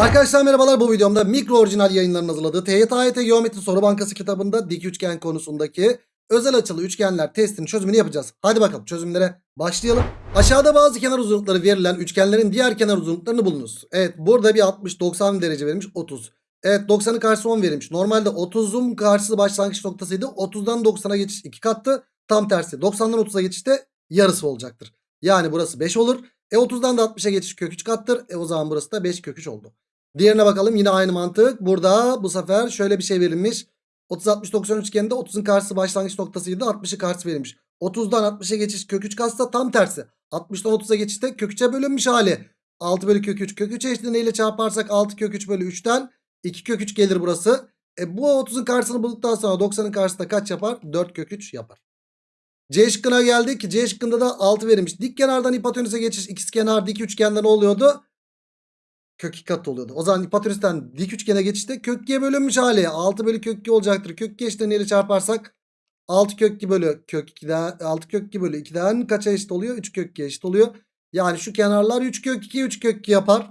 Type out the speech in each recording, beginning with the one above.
Arkadaşlar merhabalar bu videomda mikro orijinal yayınların hazırladığı TYT Geometri Soru Bankası kitabında dik üçgen konusundaki özel açılı üçgenler testinin çözümünü yapacağız. Hadi bakalım çözümlere başlayalım. Aşağıda bazı kenar uzunlukları verilen üçgenlerin diğer kenar uzunluklarını bulunuz. Evet burada bir 60-90 derece verilmiş 30. Evet 90'ın karşısı 10 verilmiş. Normalde 30'un karşısı başlangıç noktasıydı. 30'dan 90'a geçiş 2 kattı. Tam tersi 90'dan 30'a geçişte yarısı olacaktır. Yani burası 5 olur. E 30'dan da 60'a geçiş kök 3 kattır. E o zaman burası da 5 kök 3 oldu. Diğerine bakalım yine aynı mantık. Burada bu sefer şöyle bir şey verilmiş. 30 60 90 üçgeninde 30'un karşısı başlangıç noktasıydı. 60'ı karşısı verilmiş. 30'dan 60'a geçiş kök 3 katsa tam tersi. 60'dan 30'a geçişte kök 3'e bölünmüş hali. 6 bölü kök 3. Kök 3 eşitliğini neyle çarparsak 6 kök 3 bölü 3'ten 2 kök 3 gelir burası. E bu 30'un karşısını bulduktan sonra 90'ın karşısında kaç yapar? 4 kök 3 yapar. C şıkkına geldik. C şıkkında da 6 verilmiş. Dik kenardan hipotenüse geçiş ikizkenar dik üçgende ne oluyordu? Kök 2 kat oluyordu. O zaman hipotenüsten dik üçgene geçişte kök 2'ye bölünmüş hali. 6 bölü kök 2 olacaktır. Kök 2 eşitliğini neyle çarparsak 6 kök 2 bölü kök 2'den 6 kök 2 bölü 2'den kaça eşit oluyor? 3 kök 2 eşit oluyor. Yani şu kenarlar 3 kök 2 3 kök 2 yapar.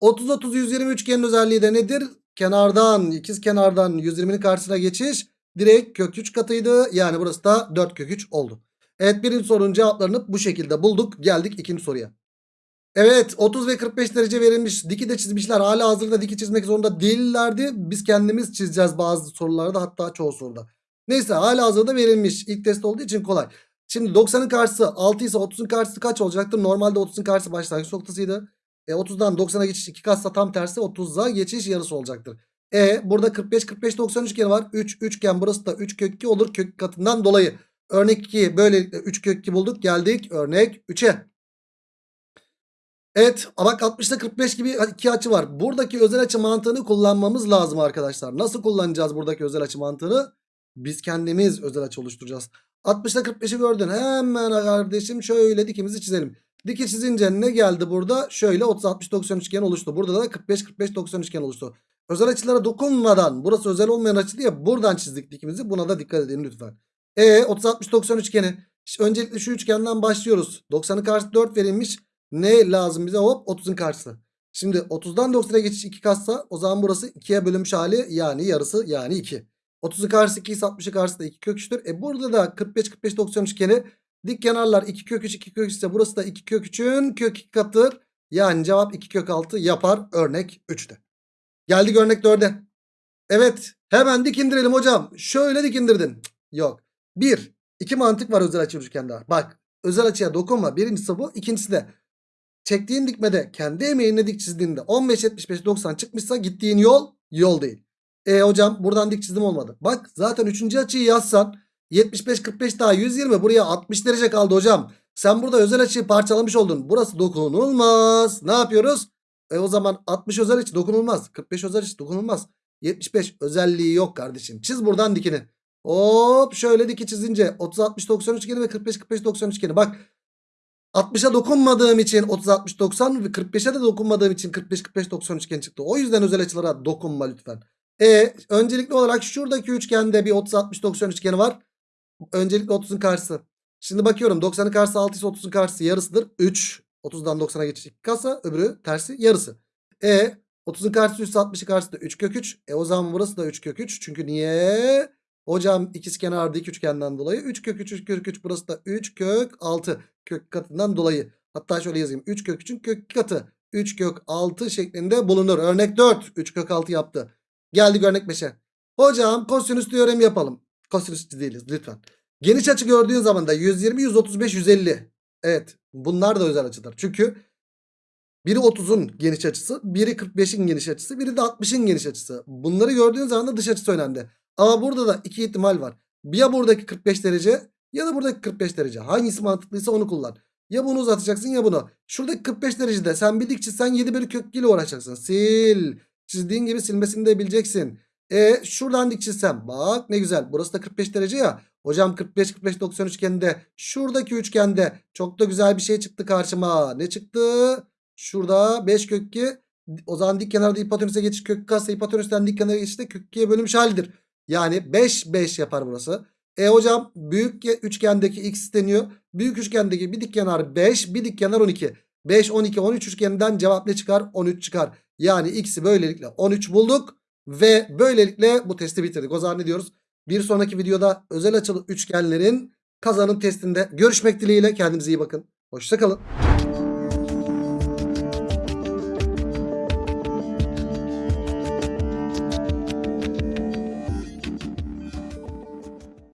30 30 120 üçgenin özelliği de nedir? Kenardan ikiz kenardan 120'nin karşısına geçiş direkt kök 3 katıydı. Yani burası da 4 kök 3 oldu. Evet birinci sorunun cevaplarını bu şekilde bulduk. Geldik ikinci soruya. Evet 30 ve 45 derece verilmiş. Diki de çizmişler. Hala hazırda diki çizmek zorunda değillerdi. Biz kendimiz çizeceğiz bazı sorularda hatta çoğu soruda. Neyse hala hazırda verilmiş. İlk test olduğu için kolay. Şimdi 90'ın karşısı 6 ise 30'un karşısı kaç olacaktır? Normalde 30'un karşısı başlangıç noktasıydı. E 30'dan 90'a geçiş 2 katsa tam tersi 30'a geçiş yarısı olacaktır. E burada 45 45 90 üçgeni var. 3 üçgen burası da 3 kök 2 olur kök katından dolayı. Örnek 2 böylelikle 3 kök 2 bulduk. Geldik örnek 3'e. Evet bak 60'da 45 gibi iki açı var. Buradaki özel açı mantığını kullanmamız lazım arkadaşlar. Nasıl kullanacağız buradaki özel açı mantığını? Biz kendimiz özel açı oluşturacağız. 60'da 45'i gördün. Hemen kardeşim şöyle dikimizi çizelim. Diki çizince ne geldi burada? Şöyle 30 60 90 üçgen oluştu. Burada da 45 45 90 üçgen oluştu. Özel açılara dokunmadan burası özel olmayan açı diye buradan çizdik dikimizi. Buna da dikkat edin lütfen. E 30 60 90 üçgeni. Öncelikle şu üçgenden başlıyoruz. 90'ın karşısı 4 verilmiş. Ne lazım bize? Hop 30'un karşısı. Şimdi 30'dan 90'a geçiş 2 katsa o zaman burası 2'ye bölünmüş hali yani yarısı yani 2. 30'un karşısı 2 ise 60'ın karşısı da 2 kök 3'tür. E burada da 45 45 90 üçgeni dik kenarlar 2 kök 3 2 kök 3 ise burası da 2 kök 3'ün kök 2 katıdır. Yani cevap 2 kök 6 yapar örnek 3'te. Geldik örnek 4'e. Evet hemen dikindirelim hocam. Şöyle dikindirdin. Cık, Yok. 1. 2 mantık var özel açı üçgende. Bak özel açıya dokunma. Birincisi bu. ikincisi de çektiğin dikmede kendi emeğinle dik çizdiğinde 15 75 90 çıkmışsa gittiğin yol yol değil. E hocam buradan dik çizdim olmadı. Bak zaten 3. açıyı yazsan 75 45 daha 120 buraya 60 derece kaldı hocam. Sen burada özel açıyı parçalamış oldun. Burası dokunulmaz. Ne yapıyoruz? E o zaman 60 özel açı dokunulmaz. 45 özel açı dokunulmaz. 75 özelliği yok kardeşim. Çiz buradan dikini. Hop şöyle diki çizince 30 60 90 üçgeni ve 45 45 90 üçgeni. Bak 60'a dokunmadığım için 30 60 90 ve 45'e de dokunmadığım için 45 45 90 üçgen çıktı. O yüzden özel açılara dokunma lütfen. E öncelikli olarak şuradaki üçgende bir 30 60 90 üçgeni var. Öncelikle 30'un karşısı. Şimdi bakıyorum 90'ın karşısı 6 ise 30'un karşısı yarısıdır. 3. 30'dan 90'a geçiş 2 kasa öbürü tersi yarısı. E 30'un karşısı 3 60'ın karşısı da 3 kök 3. E o zaman burası da 3 kök 3. Çünkü niye? Hocam ikizkenar dik üçgenden dolayı 3 kök 3 3 kök 3 burası da 3 kök 6 kök katından dolayı. Hatta şöyle yazayım 3 kök 3'ün kök katı 3 kök 6 şeklinde bulunur. Örnek 4 3 kök 6 yaptı. Geldik örnek 5'e. Hocam kosinüs teoremi yapalım. Kosinüs değiliz lütfen. Geniş açı gördüğün zaman da 120 135 150. Evet bunlar da özel açıdır. Çünkü biri 30'un geniş açısı, biri 45'in geniş açısı, biri de 60'ın geniş açısı. Bunları gördüğün zaman da dış açısı önemli. Ama burada da iki ihtimal var. Ya buradaki 45 derece ya da buradaki 45 derece. Hangisi mantıklıysa onu kullan. Ya bunu uzatacaksın ya bunu. Şuradaki 45 derecede sen bir dik çizsen 7 bölü kök 2 ile uğraşacaksın. Sil. Çizdiğin gibi silmesini de bileceksin. E şuradan dik çizsem. Bak ne güzel. Burası da 45 derece ya. Hocam 45 45 90 üçgeninde şuradaki üçgende çok da güzel bir şey çıktı karşıma. Ne çıktı? Şurada 5 kök 2. O zaman dik kenarda hipotenüse geçiş kök kasa hipotenüsten dik kenara geçişte kök 2'ye bölünmüş halidir. Yani 5 5 yapar burası. E hocam büyük üçgendeki x deniyor. Büyük üçgendeki bir dik kenar 5 bir dik kenar 12. 5 12 13 üçgeninden cevap ne çıkar? 13 çıkar. Yani x'i böylelikle 13 bulduk. Ve böylelikle bu testi bitirdik. O zaman ne diyoruz? Bir sonraki videoda özel açılı üçgenlerin kazanım testinde görüşmek dileğiyle. Kendinize iyi bakın. Hoşçakalın.